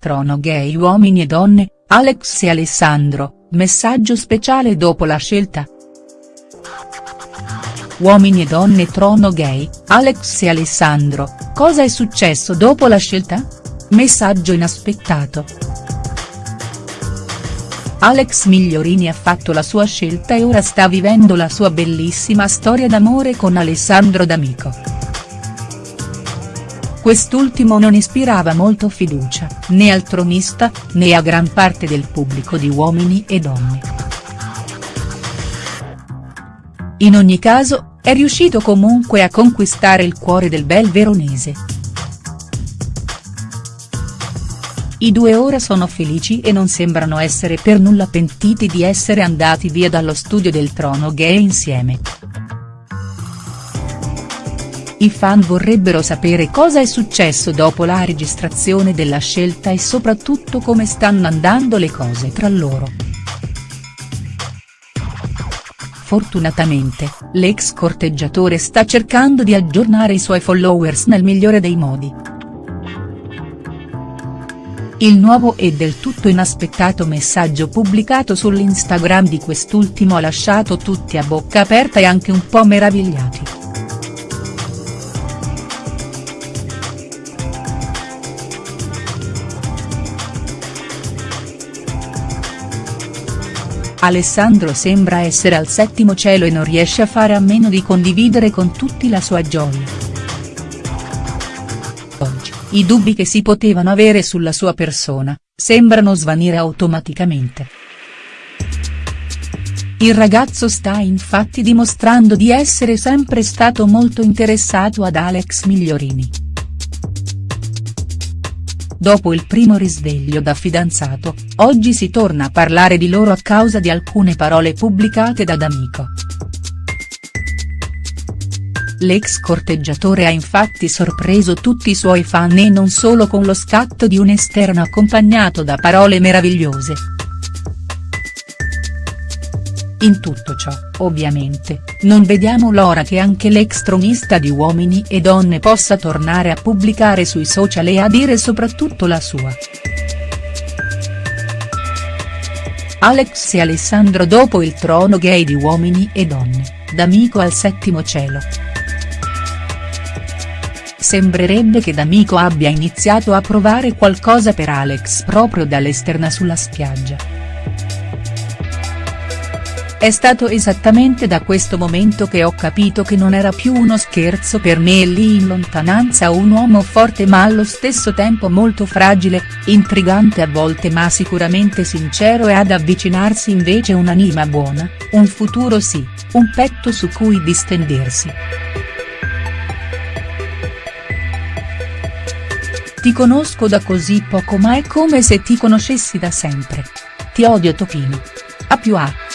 Trono gay uomini e donne, Alex e Alessandro, messaggio speciale dopo la scelta. Uomini e donne trono gay, Alex e Alessandro, cosa è successo dopo la scelta? Messaggio inaspettato. Alex Migliorini ha fatto la sua scelta e ora sta vivendo la sua bellissima storia d'amore con Alessandro D'Amico. Quest'ultimo non ispirava molto fiducia, né al tronista, né a gran parte del pubblico di uomini e donne. In ogni caso, è riuscito comunque a conquistare il cuore del bel veronese. I due ora sono felici e non sembrano essere per nulla pentiti di essere andati via dallo studio del trono gay insieme. I fan vorrebbero sapere cosa è successo dopo la registrazione della scelta e soprattutto come stanno andando le cose tra loro. Fortunatamente, l'ex corteggiatore sta cercando di aggiornare i suoi followers nel migliore dei modi. Il nuovo e del tutto inaspettato messaggio pubblicato sull'Instagram di quest'ultimo ha lasciato tutti a bocca aperta e anche un po' meravigliati. Alessandro sembra essere al settimo cielo e non riesce a fare a meno di condividere con tutti la sua gioia. Oggi, i dubbi che si potevano avere sulla sua persona, sembrano svanire automaticamente. Il ragazzo sta infatti dimostrando di essere sempre stato molto interessato ad Alex Migliorini. Dopo il primo risveglio da fidanzato, oggi si torna a parlare di loro a causa di alcune parole pubblicate da D'Amico. L'ex corteggiatore ha infatti sorpreso tutti i suoi fan e non solo con lo scatto di un esterno accompagnato da parole meravigliose. In tutto ciò, ovviamente, non vediamo l'ora che anche l'ex tronista di Uomini e Donne possa tornare a pubblicare sui social e a dire soprattutto la sua. Alex e Alessandro dopo il trono gay di Uomini e Donne, D'Amico al settimo cielo. Sembrerebbe che D'Amico abbia iniziato a provare qualcosa per Alex proprio dall'esterna sulla spiaggia. È stato esattamente da questo momento che ho capito che non era più uno scherzo per me e lì in lontananza un uomo forte ma allo stesso tempo molto fragile, intrigante a volte ma sicuramente sincero e ad avvicinarsi invece un'anima buona, un futuro sì, un petto su cui distendersi. Ti conosco da così poco ma è come se ti conoscessi da sempre. Ti odio Topino. A più A.